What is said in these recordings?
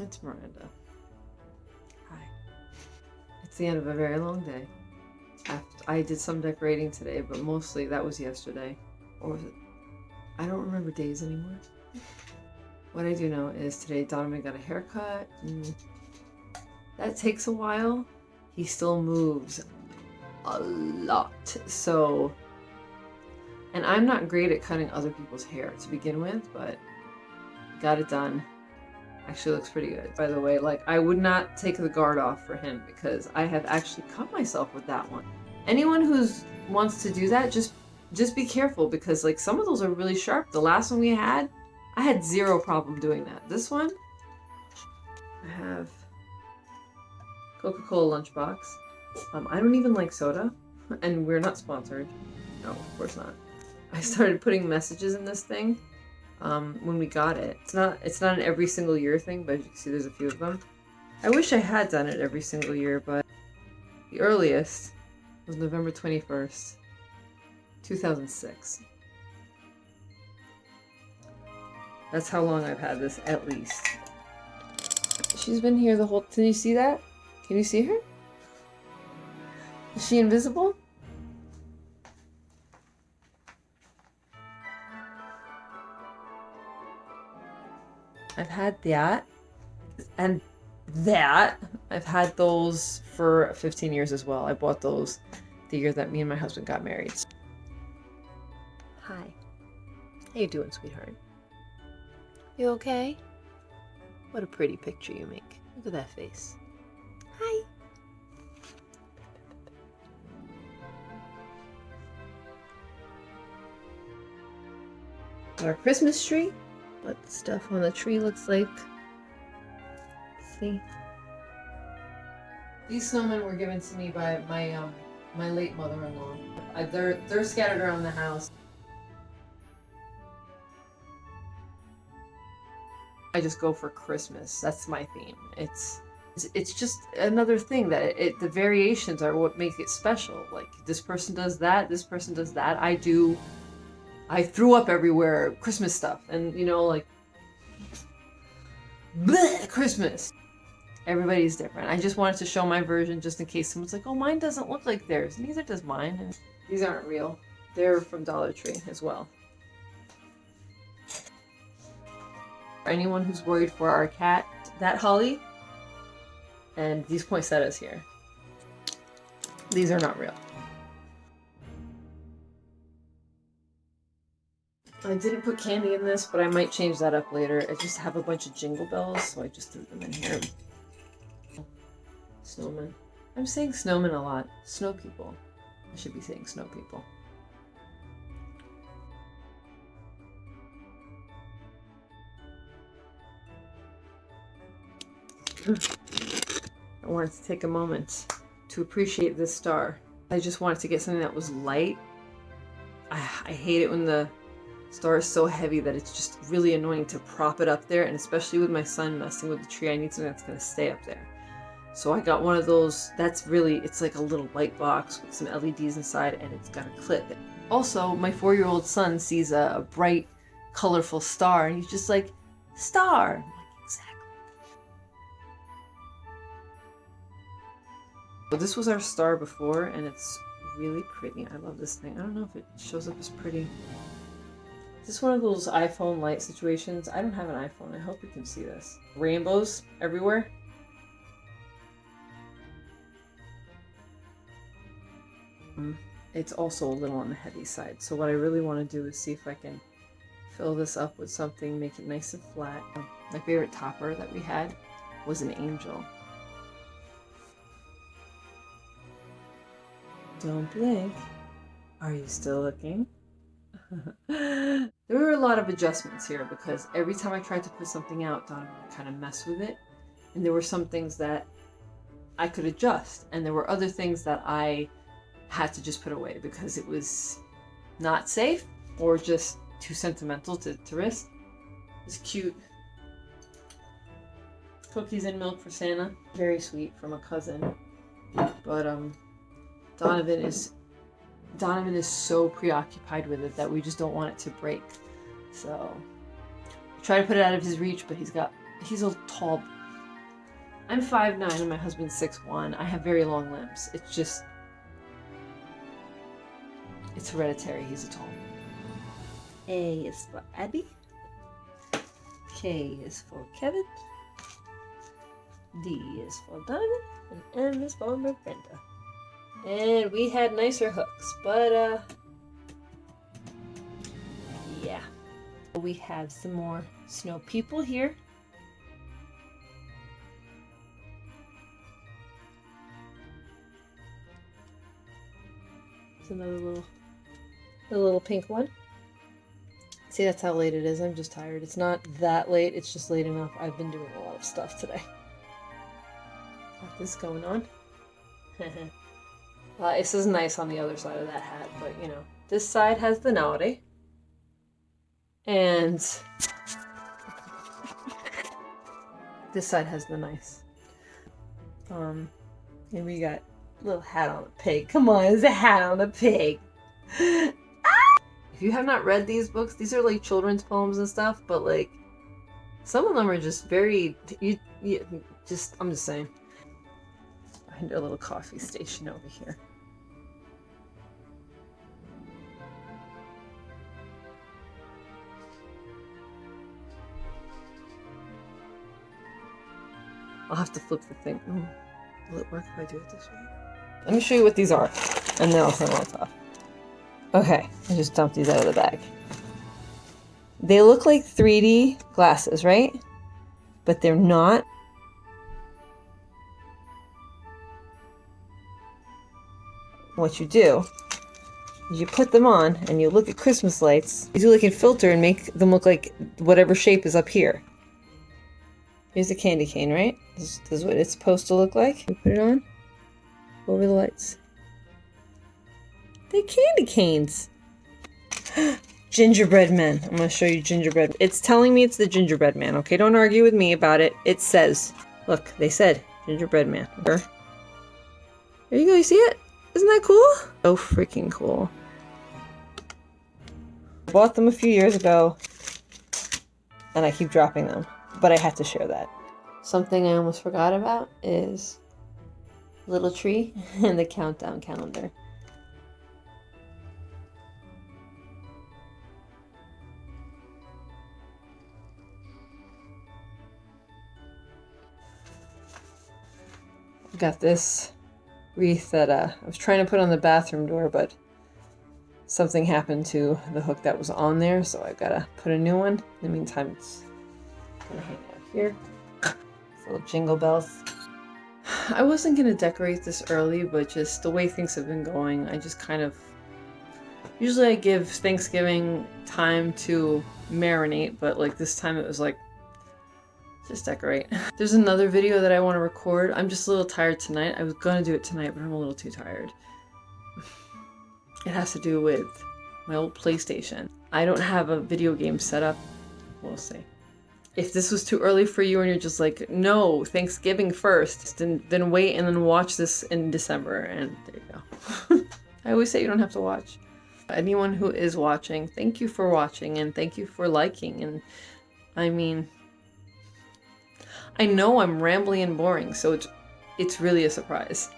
It's Miranda. Hi. It's the end of a very long day. I did some decorating today, but mostly that was yesterday. Or was it? I don't remember days anymore. What I do know is today Donovan got a haircut. That takes a while. He still moves a lot. So, and I'm not great at cutting other people's hair to begin with, but got it done. Actually looks pretty good, by the way. Like, I would not take the guard off for him because I have actually cut myself with that one. Anyone who's wants to do that, just just be careful because like some of those are really sharp. The last one we had, I had zero problem doing that. This one, I have Coca-Cola lunchbox. Um, I don't even like soda, and we're not sponsored. No, of course not. I started putting messages in this thing um, when we got it. It's not it's not an every single year thing, but you can see there's a few of them. I wish I had done it every single year, but the earliest was November 21st, 2006. That's how long I've had this, at least. She's been here the whole... Can you see that? Can you see her? Is she invisible? I've had that and that. I've had those for 15 years as well. I bought those the year that me and my husband got married. Hi. How you doing, sweetheart? You okay? What a pretty picture you make. Look at that face. Hi. Our Christmas tree. What the stuff on the tree looks like. See? These snowmen were given to me by my um my late mother-in-law. They're they're scattered around the house. I just go for Christmas. That's my theme. It's it's just another thing that it, it, the variations are what make it special. Like this person does that, this person does that. I do I threw up everywhere Christmas stuff and you know like bleh, Christmas. Everybody's different. I just wanted to show my version just in case someone's like, "Oh, mine doesn't look like theirs." Neither does mine. And these aren't real. They're from Dollar Tree as well. For anyone who's worried for our cat, that holly and these poinsettias here. These are not real. I didn't put candy in this, but I might change that up later. I just have a bunch of jingle bells, so I just threw them in here. Snowman. I'm saying snowman a lot. Snow people. I should be saying snow people. I wanted to take a moment to appreciate this star. I just wanted to get something that was light. I, I hate it when the star is so heavy that it's just really annoying to prop it up there and especially with my son messing with the tree I need something that's going to stay up there. So I got one of those, that's really, it's like a little light box with some LEDs inside and it's got a clip. Also, my four-year-old son sees a, a bright, colorful star and he's just like, star! Exactly. So this was our star before and it's really pretty. I love this thing. I don't know if it shows up as pretty. Is this one of those iPhone light situations? I don't have an iPhone. I hope you can see this. Rainbows everywhere. Mm, it's also a little on the heavy side. So what I really want to do is see if I can fill this up with something, make it nice and flat. My favorite topper that we had was an angel. Don't blink. Are you still looking? there were a lot of adjustments here because every time I tried to put something out, Donovan would kind of mess with it. And there were some things that I could adjust, and there were other things that I had to just put away because it was not safe or just too sentimental to, to risk. It's cute. Cookies and milk for Santa. Very sweet from a cousin. But um, Donovan is Donovan is so preoccupied with it that we just don't want it to break. So try to put it out of his reach, but he's got he's a tall I'm 5'9 and my husband's 6'1. I have very long limbs. It's just. It's hereditary. He's a tall. A is for Abby. K is for Kevin. D is for Donovan. And M is for Miranda. And we had nicer hooks, but uh. Yeah. We have some more snow people here. It's another little, a little pink one. See, that's how late it is. I'm just tired. It's not that late. It's just late enough. I've been doing a lot of stuff today. Got this going on. uh, this is nice on the other side of that hat, but you know, this side has the naughty. And this side has the nice. Um, and we got little hat on a pig. Come on, it's a hat on a pig. If you have not read these books, these are like children's poems and stuff, but like some of them are just very you, you just I'm just saying. Find a little coffee station over here. I'll have to flip the thing. Oh, will it work if I do it this way? Let me show you what these are, and then I'll turn lights off. Okay, I just dumped these out of the bag. They look like 3D glasses, right? But they're not. What you do is you put them on and you look at Christmas lights. You do like a filter and make them look like whatever shape is up here. Here's the candy cane, right? This, this is what it's supposed to look like. You put it on over the lights. They're candy canes. gingerbread man. I'm gonna show you gingerbread. It's telling me it's the gingerbread man, okay? Don't argue with me about it. It says, look, they said gingerbread man. There you go, you see it? Isn't that cool? So freaking cool. Bought them a few years ago, and I keep dropping them, but I had to share that. Something I almost forgot about is little tree and the countdown calendar. got this wreath that uh, I was trying to put on the bathroom door, but something happened to the hook that was on there, so I've gotta put a new one. In the meantime, it's gonna hang out here. Little jingle bells. I wasn't gonna decorate this early, but just the way things have been going, I just kind of. Usually I give Thanksgiving time to marinate, but like this time it was like just decorate. There's another video that I want to record. I'm just a little tired tonight. I was gonna do it tonight, but I'm a little too tired. It has to do with my old PlayStation. I don't have a video game set up. We'll see. If this was too early for you and you're just like, no, Thanksgiving first, then, then wait and then watch this in December, and there you go. I always say you don't have to watch. Anyone who is watching, thank you for watching and thank you for liking. And I mean, I know I'm rambling and boring, so it's, it's really a surprise.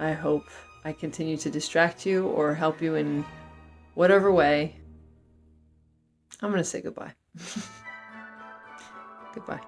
I hope I continue to distract you or help you in whatever way. I'm going to say goodbye. goodbye.